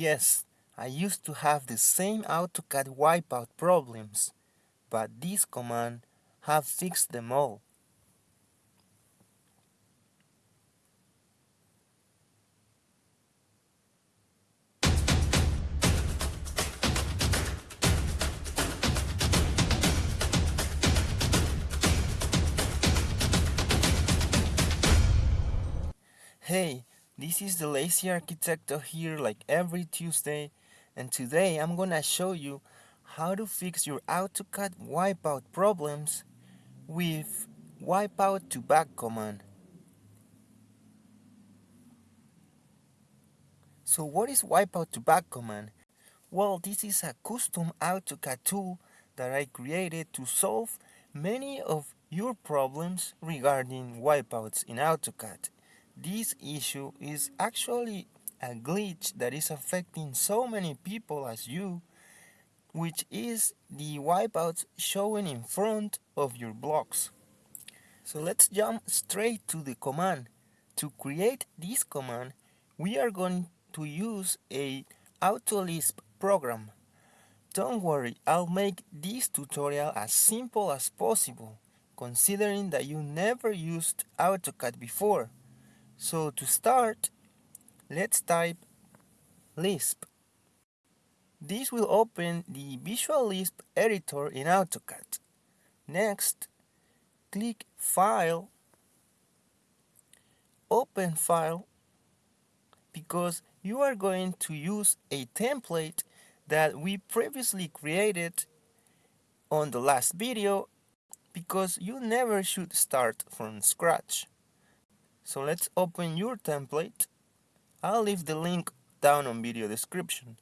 Yes, I used to have the same AutoCAD wipeout problems, but this command have fixed them all. Hey, this is the Lazy Arquitecto here like every Tuesday and today I'm gonna show you how to fix your AutoCAD wipeout problems with wipeout to back command. So what is wipeout to back command? Well, this is a custom AutoCAD tool that I created to solve many of your problems regarding wipeouts in AutoCAD. This issue is actually a glitch that is affecting so many people as you, which is the wipeouts showing in front of your blocks. So let's jump straight to the command. To create this command, we are going to use a AutoLisp program. Don't worry, I'll make this tutorial as simple as possible, considering that you never used AutoCAD before. So to start, let's type Lisp. This will open the Visual Lisp editor in AutoCAD. Next, click File, Open File, because you are going to use a template that we previously created on the last video because you never should start from scratch. So let's open your template. I'll leave the link down on video description.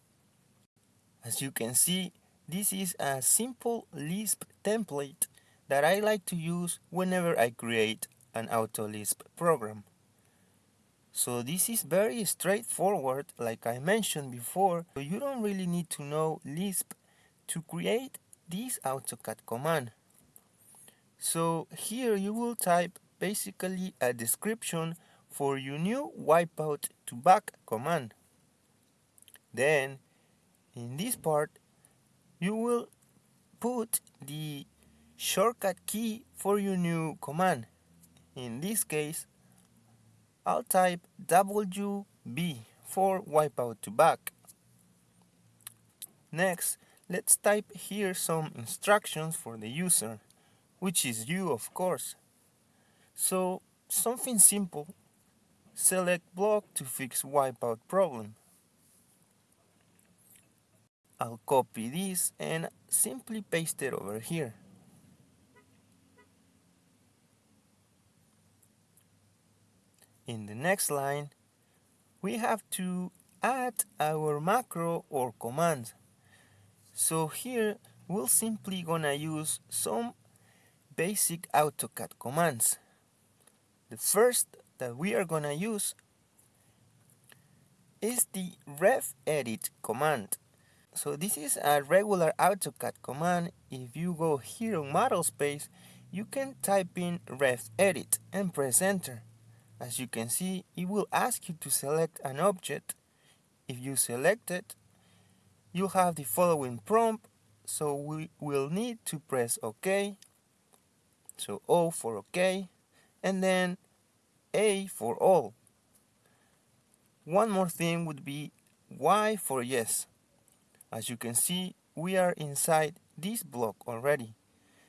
As you can see, this is a simple Lisp template that I like to use whenever I create an AutoLisp program. So this is very straightforward like I mentioned before, so you don't really need to know Lisp to create this AutoCAD command. So here you will type basically a description for your new wipeout to back command. Then in this part you will put the shortcut key for your new command. In this case I'll type WB for wipeout to back. Next, let's type here some instructions for the user, which is you of course. So something simple, select block to fix wipeout problem. I'll copy this and simply paste it over here. In the next line, we have to add our macro or command. So here we're simply gonna use some basic AutoCAD commands. The first that we are gonna use is the ref edit command. So this is a regular AutoCAD command. If you go here on model space, you can type in ref edit and press enter. As you can see, it will ask you to select an object. If you select it, you have the following prompt, so we will need to press OK. So O for OK, and then A for all. One more thing would be Y for yes. As you can see, we are inside this block already.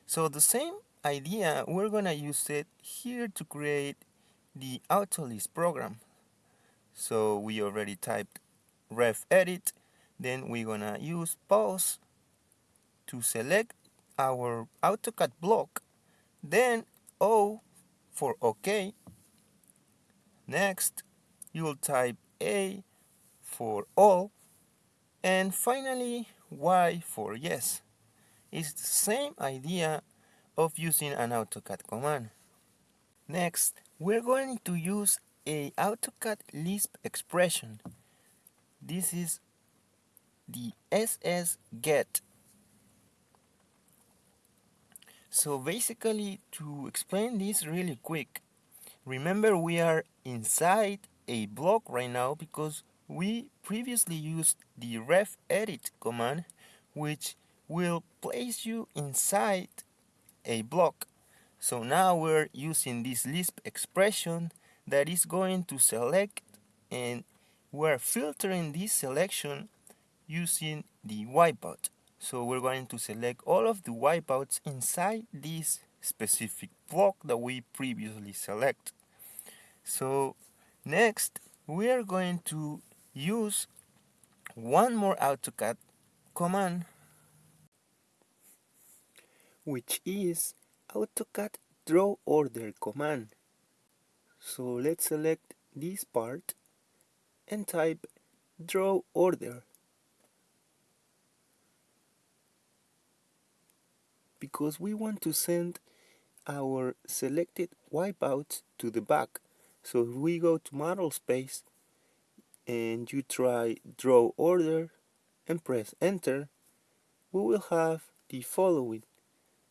So the same idea, we're gonna use it here to create the AutoLisp program. So we already typed ref edit, then we're gonna use pause to select our AutoCAD block, then O for OK. Next, you'll type A for all, and finally Y for yes. It's the same idea of using an AutoCAD command. Next, we're going to use a AutoCAD Lisp expression. This is the SS get. So basically, to explain this really quick, remember we are inside a block right now because we previously used the ref edit command which will place you inside a block. So now we're using this Lisp expression that is going to select and we're filtering this selection using the wipeout. So we're going to select all of the wipeouts inside this specific block that we previously select. So next we are going to use one more AutoCAD command which is AutoCAD draw order command. So let's select this part and type draw order because we want to send our selected wipeouts to the back. So if we go to model space and you try draw order and press enter, we will have the following.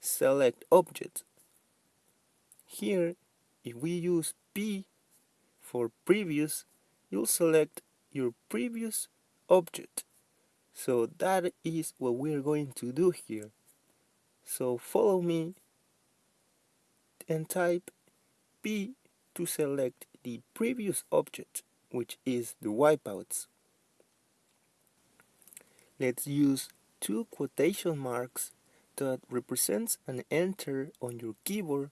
Select object. Here, if we use P for previous, you'll select your previous object. So that is what we're going to do here. So follow me and type P to select the previous object, which is the wipeouts. Let's use two quotation marks that represents an enter on your keyboard,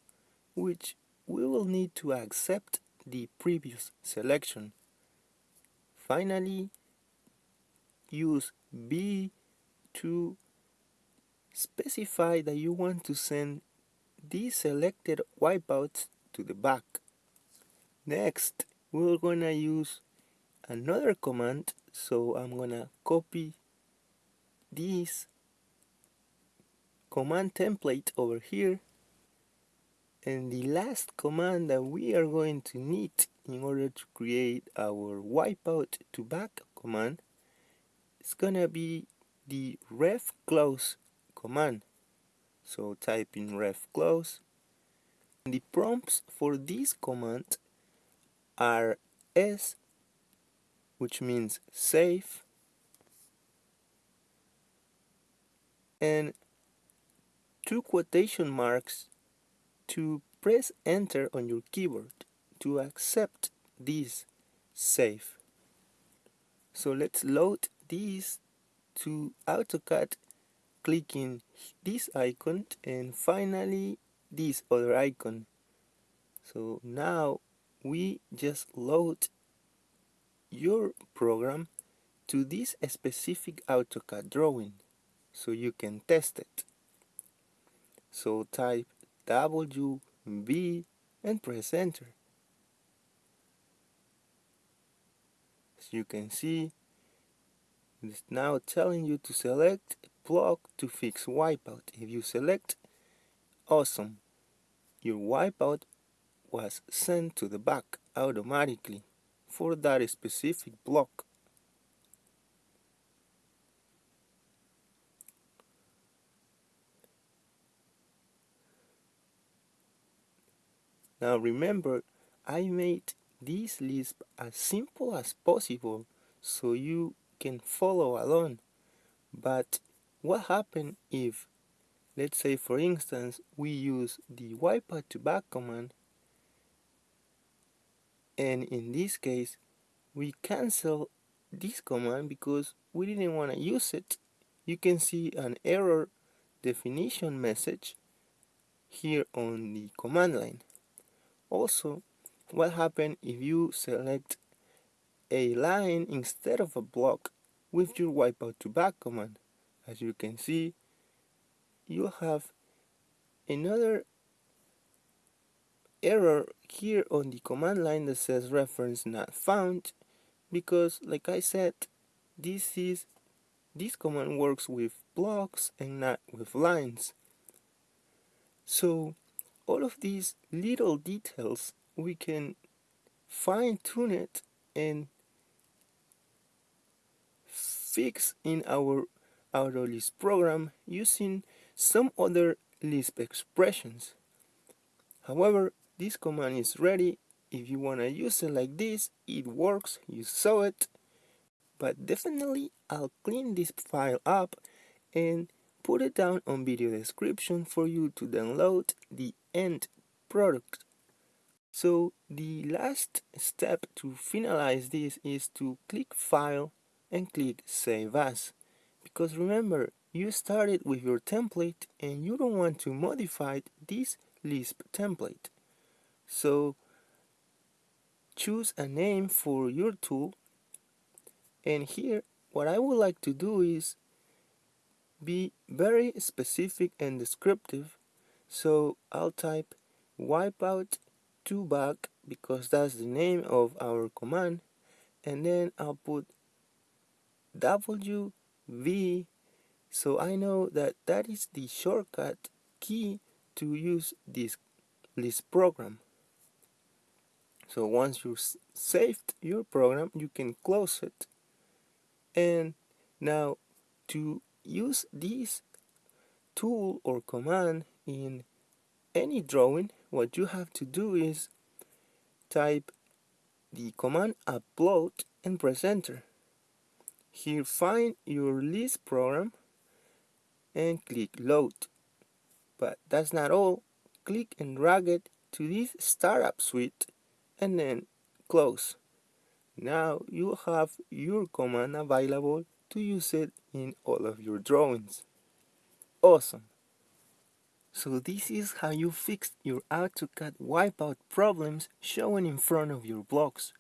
which we will need to accept the previous selection. Finally, use B to specify that you want to send these selected wipeouts to the back. Next, we're gonna use another command, so I'm gonna copy this command template over here and the last command that we are going to need in order to create our wipeout to back command is gonna be the ref close command so type in ref close. The prompts for this command are s which means save and two quotation marks to press enter on your keyboard to accept this save so let's load these to AutoCAD clicking this icon and finally this other icon. So now we just load your program to this specific AutoCAD drawing so you can test it. So type W B and press enter. As you can see it's now telling you to select block to fix wipeout. If you select awesome, your wipeout was sent to the back automatically for that specific block. Now remember, I made this Lisp as simple as possible so you can follow along. But what happens if, let's say for instance, we use the wipeout to back command and in this case we cancel this command because we didn't want to use it? You can see an error definition message here on the command line. Also what happens if you select a line instead of a block with your wipeout to back command as you can see you have another error here on the command line that says reference not found because like I said this is this command works with blocks and not with lines. So all of these little details we can fine tune it and fix in our Lisp program using some other Lisp expressions. However, this command is ready. If you want to use it like this, it works. You saw it. but definitely I'll clean this file up and put it down on video description for you to download the end product. So the last step to finalize this is to click file and click save as because remember you started with your template and you don't want to modify this Lisp template. So choose a name for your tool. And here what I would like to do is be very specific and descriptive. So I'll type wipeout to back because that's the name of our command. And then I'll put W V. So I know that that is the shortcut key to use this Lisp program. So once you saved your program you can close it. And now to use this tool or command in any drawing what you have to do is type the command appload and press enter here find your Lisp program and click load but that's not all click and drag it to this startup suite and then close now you have your command available to use it in all of your drawings. Awesome! So this is how you fix your AutoCAD wipeout problems showing in front of your blocks.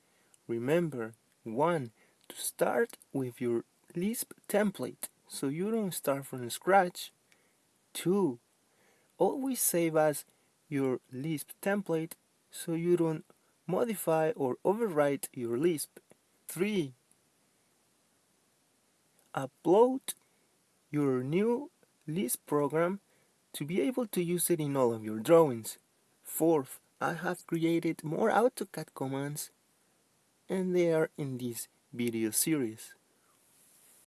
Remember, 1. To start with your Lisp template so you don't start from scratch. 2. Always save as your Lisp template so you don't modify or overwrite your Lisp. 3. Upload your new Lisp program to be able to use it in all of your drawings. Fourth, I have created more AutoCAD commands and they are in this video series.